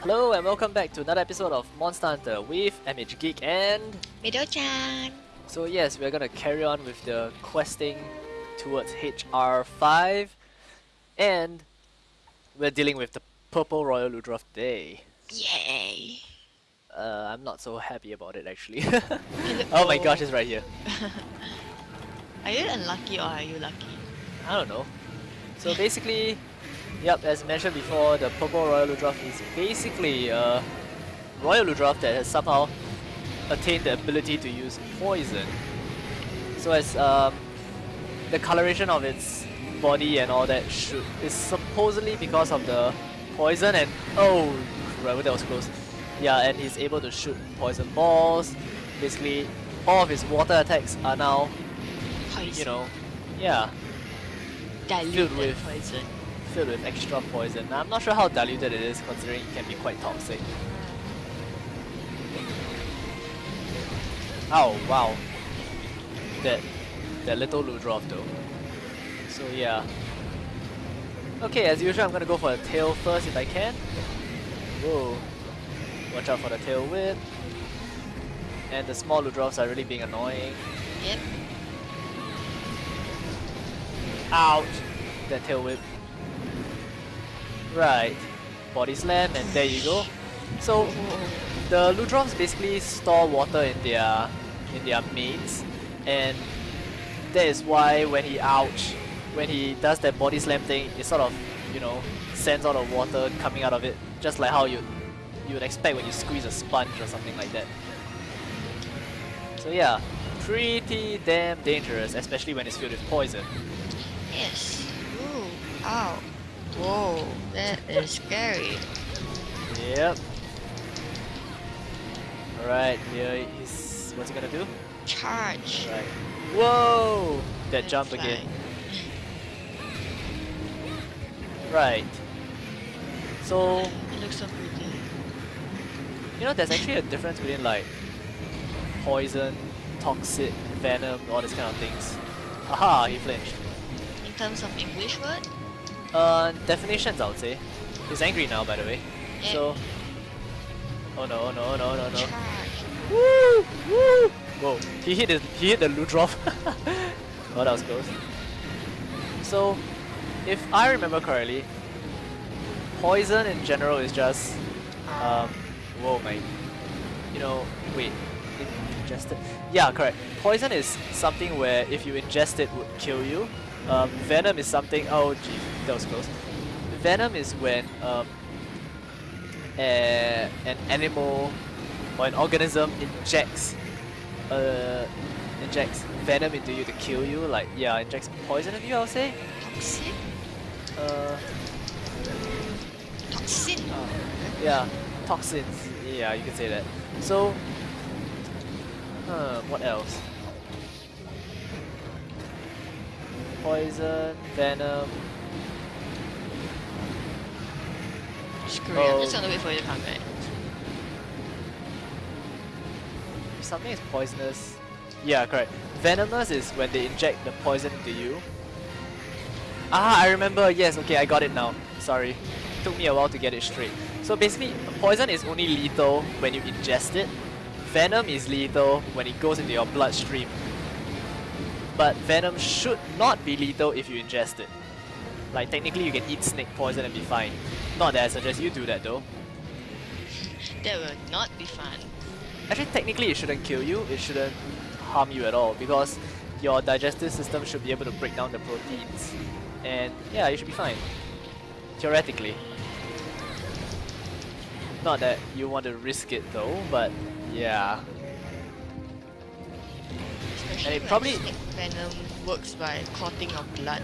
Hello and welcome back to another episode of Monster Hunter with MH Geek and Mido-chan. so yes we're gonna carry on with the questing towards HR5 and we're dealing with the purple royal Ludroth today. Yay. Uh, I'm not so happy about it actually. Oh my gosh it's right here. Are you unlucky or are you lucky? I don't know. So basically, yep, as mentioned before, the purple Royal Ludroth is basically a Royal Ludroth that has somehow attained the ability to use poison. So as um, the coloration of its body and all that should is supposedly because of the poison and oh, right, that was close. Yeah, and he's able to shoot poison balls. Basically, all of his water attacks are now, Poison. you know, yeah, diluted filled with- poison. Filled with extra poison. Now, I'm not sure how diluted it is considering it can be quite toxic. Oh wow. That that little Ludroth though. So yeah. Okay, as usual I'm gonna go for the tail first if I can. Whoa. Watch out for the tail whip. And the small Ludroths are really being annoying. Yep. Ouch! That tail whip. Right. Body slam and there you go. So the Ludroths basically store water in their in their manes and that is why when he ouch when he does that body slam thing it sort of you know sends all the water coming out of it just like how you you would expect when you squeeze a sponge or something like that. So yeah, pretty damn dangerous especially when it's filled with poison. Yes. Ooh. Whoa. That is scary. Yep. Alright, here he's what's he gonna do? Charge. Right. Whoa! That jump again. Right. So It looks so pretty. you know there's actually a difference between like poison, toxic, venom, all these kind of things. Aha, he flinched. In terms of English word, Uh definitions I would say. He's angry now by the way. Yeah. So Oh no, oh no, oh no, no, no. charge. Woo! Woo! Whoa, he hit the he hit the Ludroth. oh, that was close. So, if I remember correctly, poison in general is just um. Whoa, my. You know, wait. Ingested. Yeah, correct. Poison is something where if you ingest it would kill you. Um, venom is something. Oh, gee, that was close. Venom is when um, a, an animal or an organism injects uh, injects venom into you to kill you, like yeah, injects poison into you, I would say. Toxin? Uh, Toxin. yeah, toxins. Yeah, you can say that. So, uh, what else? Poison, venom. Screw it. I'm just Oh. gonna wait for you to come back. If something is poisonous. Yeah, correct. Venomous is when they inject the poison into you. Ah, I remember. Yes, okay, I got it now. Sorry. Took me a while to get it straight. So basically, poison is only lethal when you ingest it. Venom is lethal when it goes into your bloodstream. But venom should not be lethal if you ingest it. Like technically you can eat snake poison and be fine. Not that I suggest you do that though. That will not be fun. Actually, technically, it shouldn't kill you. It shouldn't harm you at all because your digestive system should be able to break down the proteins, and yeah, you should be fine. Theoretically. Not that you want to risk it though, but yeah. Especially it probably- venom works by clotting your blood.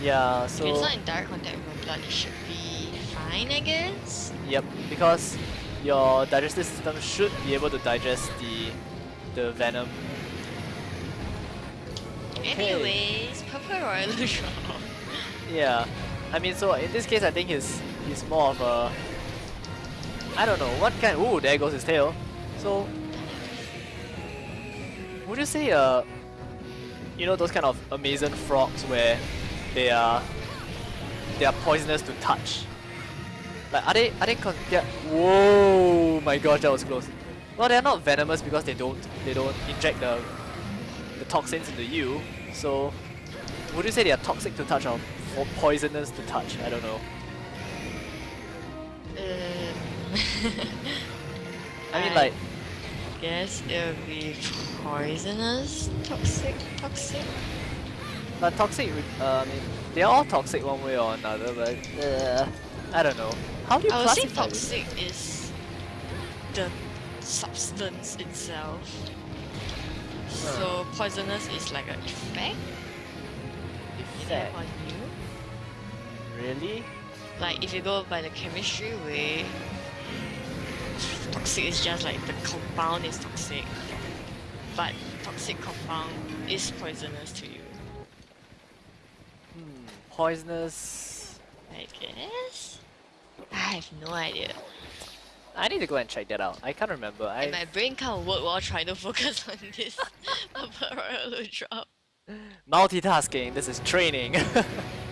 Yeah, if so it's not in direct contact with your blood, it should be fine, I guess. yep, because your digestive system should be able to digest the the venom. Okay. Anyways, Purple Royal. Yeah, I mean, so in this case, I think he's he's more of a I don't know what kind. Ooh, there goes his tail. So, would you say uh, you know those kind of amazing frogs where they are they are poisonous to touch? Like, are they, are they con- they're- Whoa, my gosh, that was close. Well, they're not venomous because they don't, they don't inject the, the toxins into you. So, would you say they are toxic to touch or po- poisonous to touch? I don't know. Um, I mean, like, guess it would be poisonous, toxic, toxic. but toxic, uh, I mean, they're all toxic one way or another, but uh, I don't know. How do you I would say classify toxic is the substance itself. So poisonous is like an effect. If it have Effect. on you. Really? Like if you go by the chemistry way, toxic is just like the compound is toxic, but toxic compound is poisonous to you. Hmm, poisonous. I guess. I have no idea. I need to go and check that out. I can't remember. I And my brain can't work while trying to focus on this royal drop. multitasking. This is training.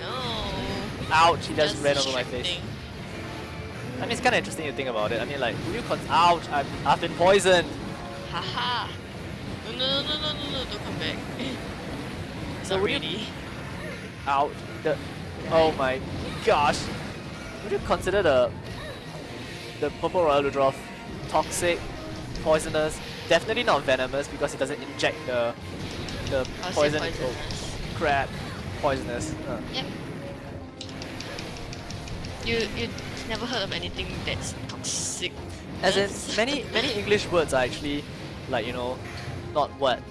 No. Ouch! He just, ran over my face. I mean, it's kind of interesting to think about it. I mean, like, would you con- ouch! I've, I've been poisoned. Haha. No, no, no, no, no, no, no, don't come back. So really. Ouch! The, oh my gosh! Would you consider the the purple royal Ludroth toxic, poisonous? Definitely not venomous because it doesn't inject the the I'll poison. Oh, crap! Poisonous. Uh. Yep. You you never heard of anything that's toxic? As in, many many English words are actually like you know, not what,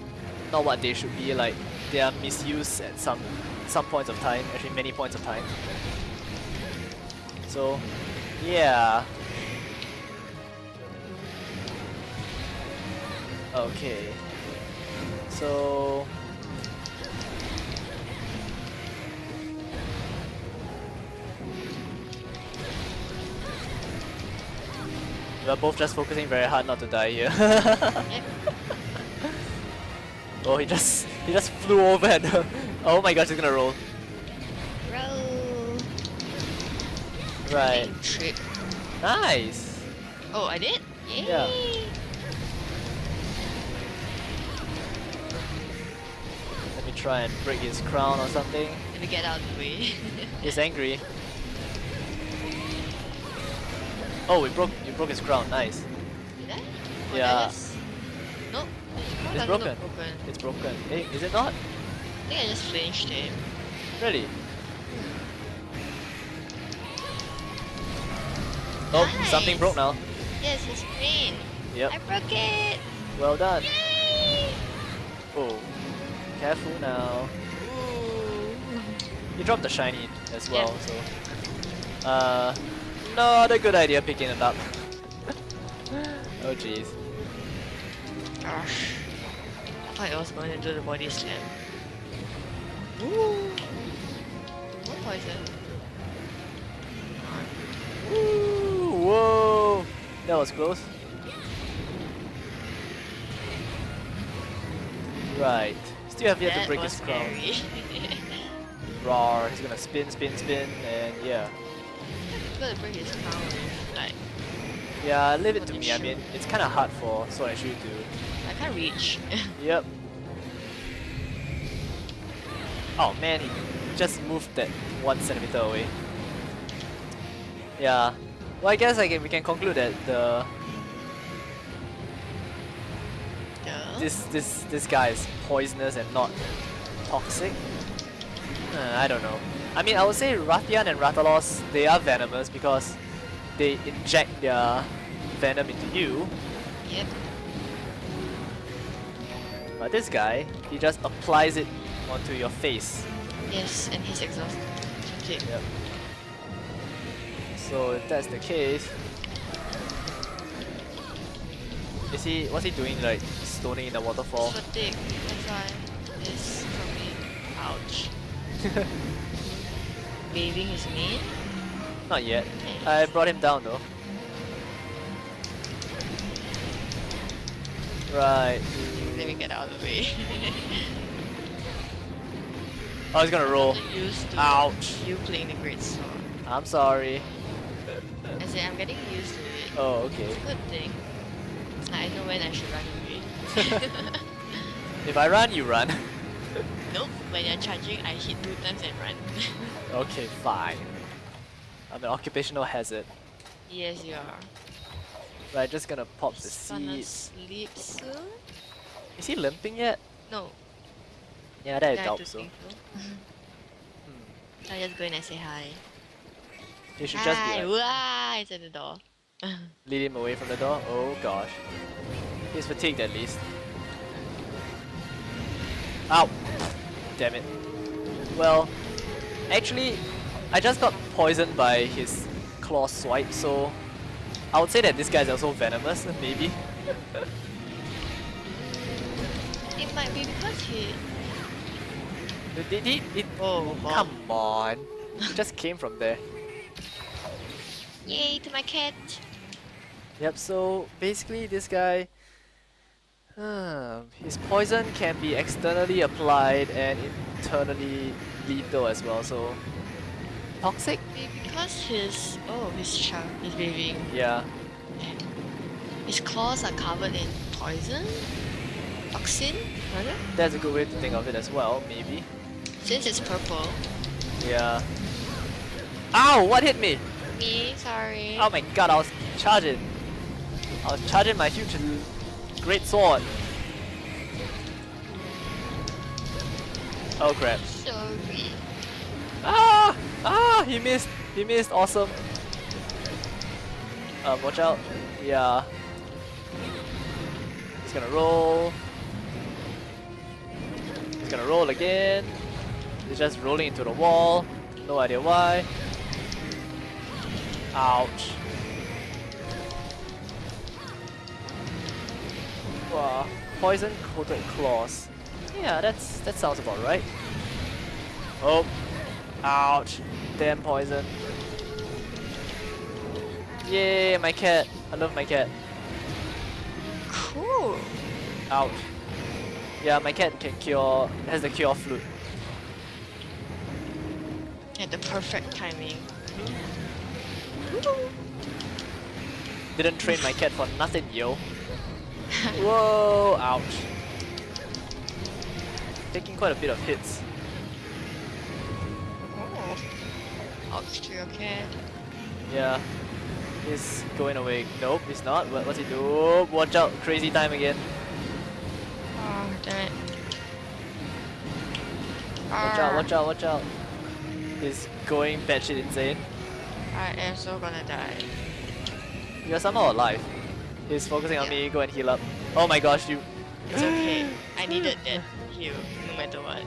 not what they should be. Like they are misused at some some points of time. Actually, many points of time. So, yeah. Okay. So. We're both just focusing very hard not to die here. Oh, he just he just flew over and oh my gosh, he's gonna roll. Roll. Right, Trip. nice. Oh, I did? Yay! Yeah. Let me try and break his crown or something. Let me get out of the way. He's angry. Oh, we broke you broke his crown. Nice. Did I? Oh, or I Yeah. It's broken. broken. It's broken. Hey, is it not? I think I just flinched it. Really? Oh, something broke now. Yes, it's screen. Yep. I broke it. Well done. Yay! Oh, careful now. Ooh. You dropped the shiny as well, Yeah. so. Uh, not a good idea picking it up. oh jeez. Gosh. I thought I was going to do the body slam. Ooh. What poison? Ooh, whoa! That was close. Right. Still have yet that to break his crown. Roar. He's gonna spin, spin, spin, and yeah. gonna break his crown. Like, Yeah, leave it to me. I mean, it's kind of hard for Sword and Shield to. I can't reach. Yep. Oh man, he just moved that one centimeter away. Yeah. Well, I guess I can, we can conclude that the yeah. this this this guy is poisonous and not toxic. Uh, I don't know. I mean, I would say Rathian and Rathalos they are venomous because they inject their venom into you. Yep. But this guy, he just applies it onto your face. Yes, and he's exhausted. Okay. Yep. So if that's the case, is he? What's he doing? Like stoning in the waterfall? Fatigue. That's why me. Ouch. Waving his mane. Not yet. Okay. I brought him down though. Right. Let me get out of the way. I was gonna roll. Used to Ouch. you playing the great sword. I'm sorry. I say I'm getting used to it. Oh, okay. Good thing. I know when I should run away. If I run, you run. nope, when you're charging, I hit two times and run. okay, fine. I'm an occupational hazard. yes, you are. Right, just gonna pop the Just gonna sleep soon? Is he limping yet? No, Yeah, that I I doubt so. Hmm. I'll just go in and say hi. You should just be like, Wah, it's at the door. lead him away from the door. Oh gosh. He's fatigued at least. Ow! Damn it. Well, actually, I just got poisoned by his claw swipe, so I would say that this guy is also venomous, maybe. it might be because he. Did he? It, Oh, wow. come on. He just came from there. Yay to my cat! Yep, so basically this guy, uh, his poison can be externally applied and internally lethal as well, so toxic? Maybe because his. Oh, his char. He's bathing. Yeah, His claws are covered in poison? Toxin? Rather? that's a good way to think of it as well, maybe. Since it's purple. Yeah. Ow, what hit me? Me, sorry. Oh my god, I was charging. I was charging my huge great sword. Oh crap. Sorry. Ah! Ah! He missed! He missed! Awesome! Um, watch out. Yeah. He's gonna roll. Gonna roll again. He's just rolling into the wall. No idea why. Ouch. Wow. Poison coated claws. Yeah, that's that sounds about right. Oh, Ouch. Damn poison. Yay, my cat. I love my cat. Cool. Ouch. Yeah, my cat can cure, has the cure flute. At the perfect timing. Didn't train my cat for nothing, yo. Whoa, ouch. Taking quite a bit of hits. Oh. Ouch to your cat. Yeah. He's going away. Nope, he's not. What, what's he do? Watch out, crazy time again. Watch out, watch out, watch out. He's going batshit insane. I am so gonna die. You're somehow alive. He's focusing on Yeah. me, go and heal up. Oh my gosh, you. It's okay. I needed that heal, no matter what.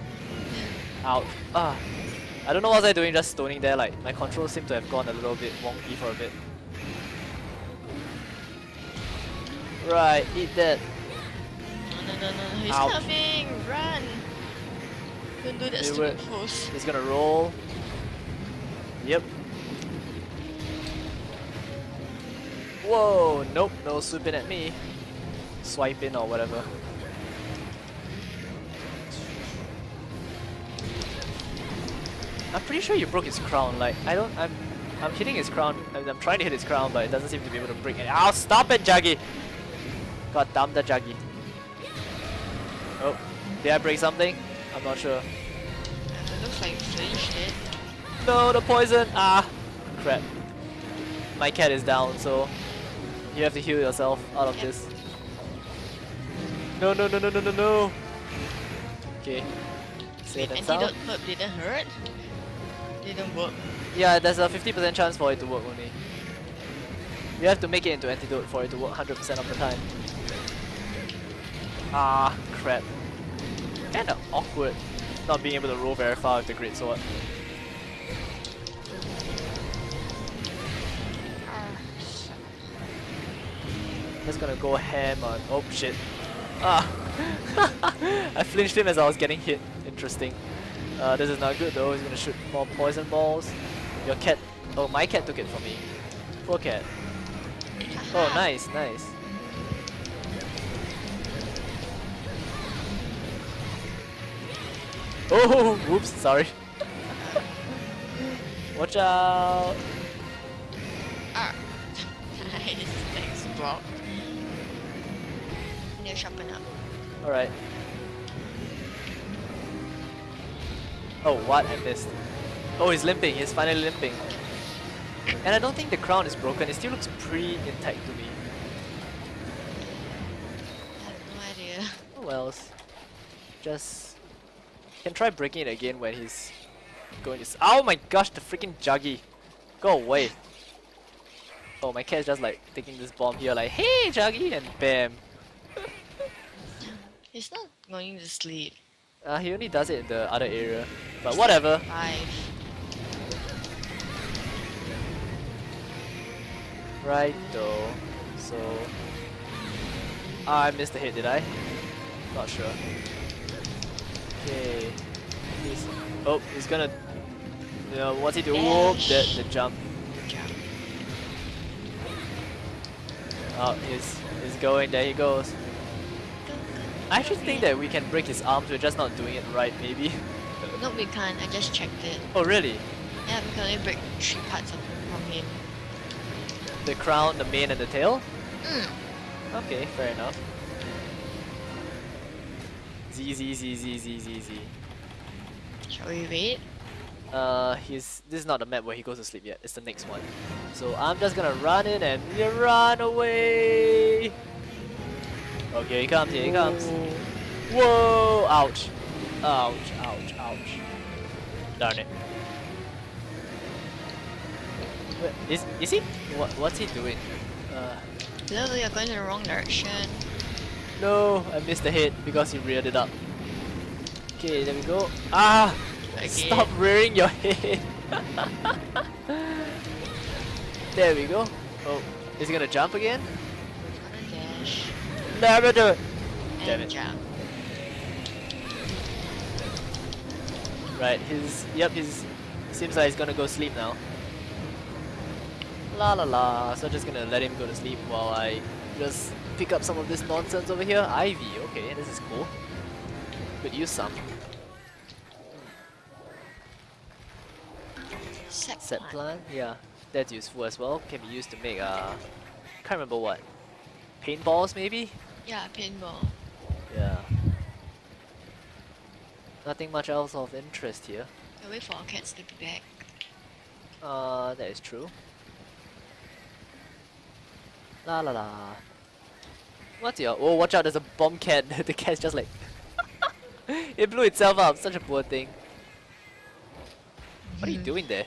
Out. Ah. I don't know what was I doing just stoning there, like my controls seem to have gone a little bit wonky for a bit. Right, eat that. No, no, no, no, he's Ouch. coming! Run! Don't do that stupid pose. He's gonna roll. Yep. Whoa, nope, no swooping at me. Swipe in or whatever. I'm pretty sure you broke his crown. Like I don't. I'm. I'm hitting his crown. I'm I'm trying to hit his crown, but it doesn't seem to be able to break it. Ow! Stop it, Jaggi. God damn the Jaggi. Oh, did I break something? I'm not sure. Uh, looks like finished it. No, the poison! Ah! Crap. My cat is down, so you have to heal yourself out of Yep. this. No, no, no, no, no, no, no! Okay. Safe and sound. Herb didn't hurt? Didn't work. Yeah, there's a 50% chance for it to work only. You have to make it into antidote for it to work 100% of the time. Ah, crap. Kinda awkward not being able to roll very far with the great sword. Just gonna go ham on. Oh shit. Ah! I flinched him as I was getting hit. Interesting. Uh, this is not good though. He's gonna shoot more poison balls. Your cat. Oh, my cat took it from me. Poor cat. Oh, nice, nice. Oh, whoops, sorry. Watch out. Ah. block. They'll sharpen up. Alright. Oh, what? I missed. Oh, he's limping. He's finally limping. And I don't think the crown is broken. It still looks pretty intact to me. I have no idea. Oh wells. Just can try breaking it again when he's going to. S oh my gosh, the freaking Jaggi! Go away. Oh, my cat's just like taking this bomb here, like, hey, Jaggi, and bam. He's not going to sleep. Uh, he only does it in the other area. But whatever. Five. Right though. So Ah, I missed the hit, did I? Not sure. Okay. He's oh, he's gonna. You know, what's he do? Whoop! The the jump. Oh, he's he's going. There he goes. I actually think that we can break his arms. We're just not doing it right, maybe. No, we can't. I just checked it. oh, really? Yeah, we can only break three parts of, from him. The crown, the mane, and the tail. Mm. Okay, fair enough. Z Z Z Z Z Z Z. Shall we wait? Uh, he's this is not the map where he goes to sleep yet. It's the next one. So I'm just gonna run in and run away. Okay, here he comes. Here he comes. Whoa! Ouch! Ouch! Ouch! Ouch! Darn it! Wait, is is he? What what's he doing? Uh, No, you're going in the wrong direction. No! I missed the hit because he reared it up. Okay, there we go. Ah! Again. Stop rearing your head. there we go. Oh, is he gonna jump again? Gonna dash. Never do it. Damn it. jump. Right, his yep, his seems like he's gonna go sleep now. La la la. So just gonna let him go to sleep while I just pick up some of this nonsense over here. Ivy, okay, this is cool. Could use some. Set, Set plan. plant, yeah, that's useful as well. Can be used to make uh, can't remember what. Paintballs maybe? Yeah, pinball. Yeah. Nothing much else of interest here. I'll wait for our cats to be back. Uh, that is true. La la la. What's your? Oh, watch out! There's a bomb cat. the cat's just like. it blew itself up. Such a poor thing. What are you Mhm. doing there?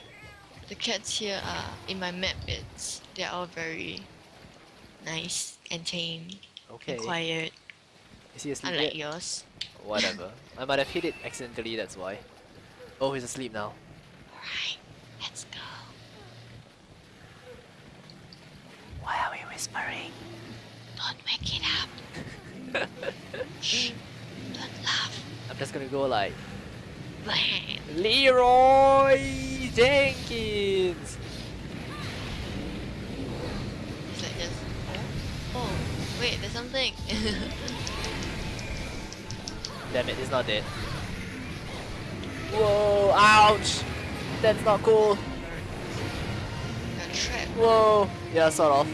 The cats here are in my map. It's they're all very nice and tame Okay. and quiet, Is he asleep unlike yet? yours. Whatever. I might have hit it accidentally. That's why. Oh, he's asleep now. Alright, let's go. Why are we whispering? Don't it up. Shh. Don't laugh. I'm just gonna go like Leroy Jenkins. It's like this. Oh, wait, there's something. Damn it, he's not dead. Whoa, ouch! That's not cool. Whoa, yeah, sort of.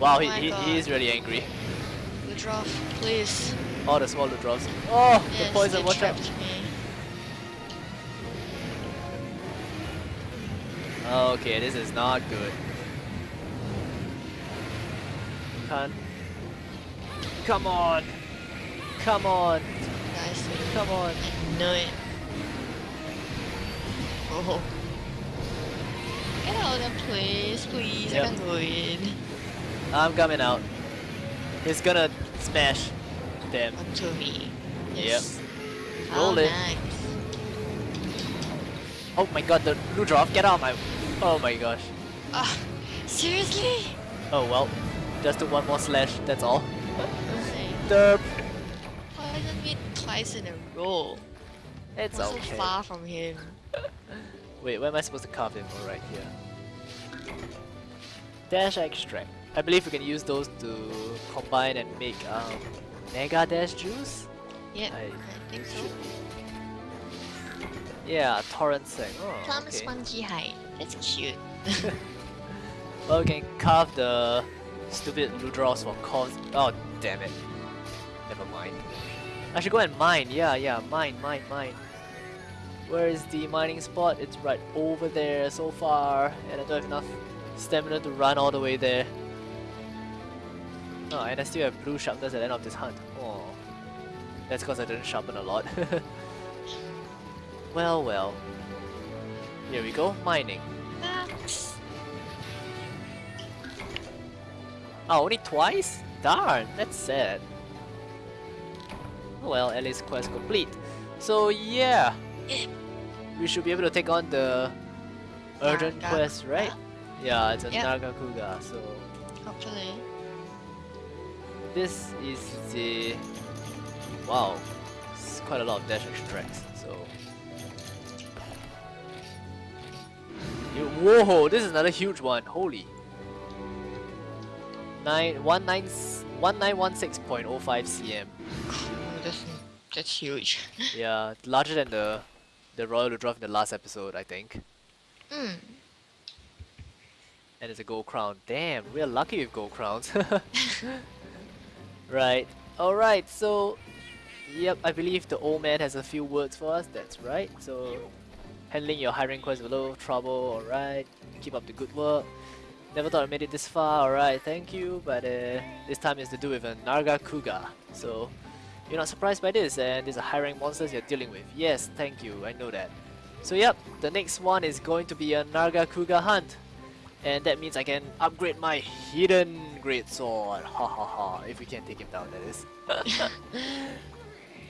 Wow, Oh he, he, he is really angry. Ludroth, please. Oh, the small drops. Oh, Yes, the poison, they watch out. me. Okay, this is not good. Can't. Come on! Come on! Guys, Come on! I know it. Oh. Get out of there, please, please. Yep. I can't go in. I'm coming out. He's gonna smash. Damn. Onto me. Yep. Yes. Roll it. nice. Oh my god, the Ludroth, get out of my... Oh my gosh. Ah, seriously? Oh well. Just do one more slash, that's all. Say, Derp. Poison me twice in a row. It's I'm so far from him. Wait, where am I supposed to carve him? Oh, right here. Dash extract. I believe we can use those to combine and make um, Mega Dash juice? Yeah, I- I, think so. Yeah, torrent sac. Oh, Plum okay. spongy hide. That's cute. Well, we can carve the stupid Ludros for cause. Oh, damn it. Never mind. I should go and mine. Yeah, yeah, mine, mine, mine. Where is the mining spot? It's right over there so far, and I don't have enough stamina to run all the way there. Oh, and I still have blue sharpness at the end of this hunt. Oh, that's because I didn't sharpen a lot. well, well. Here we go, mining. Oh, only twice? Darn, that's sad. Oh well, at least quest complete. So yeah, we should be able to take on the urgent Nargacuga. quest, right? Yeah, it's a Yep. Nargacuga, so Hopefully. This is the... Wow, it's quite a lot of dash action tracks, so... Whoa, this is another huge one, holy. Nine, one nine, 1916.05 cm. That's, that's huge. Yeah, larger than the the Royal Ludroth in the last episode, I think. Hmm. And it's a gold crown. Damn, we're lucky with gold crowns. right. Alright, so yep, I believe the old man has a few words for us, that's right. So handling your hiring quest is a little trouble, alright. Keep up the good work. Never thought I made it this far, alright, thank you. But uh, this time is to do with a Nargacuga. So you're not surprised by this, and these are hiring monsters you're dealing with. Yes, thank you, I know that. So yep, the next one is going to be a Nargacuga hunt. And that means I can upgrade my hidden great sword. Ha ha ha, if we can take him down that is.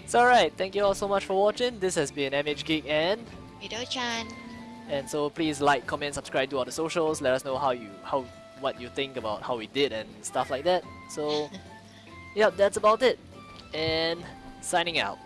so alright, thank you all so much for watching. This has been MH Geek and Mido-chan. and so please like, comment, subscribe to all the socials. Let us know how you how what you think about how we did and stuff like that. So yep, that's about it. And signing out.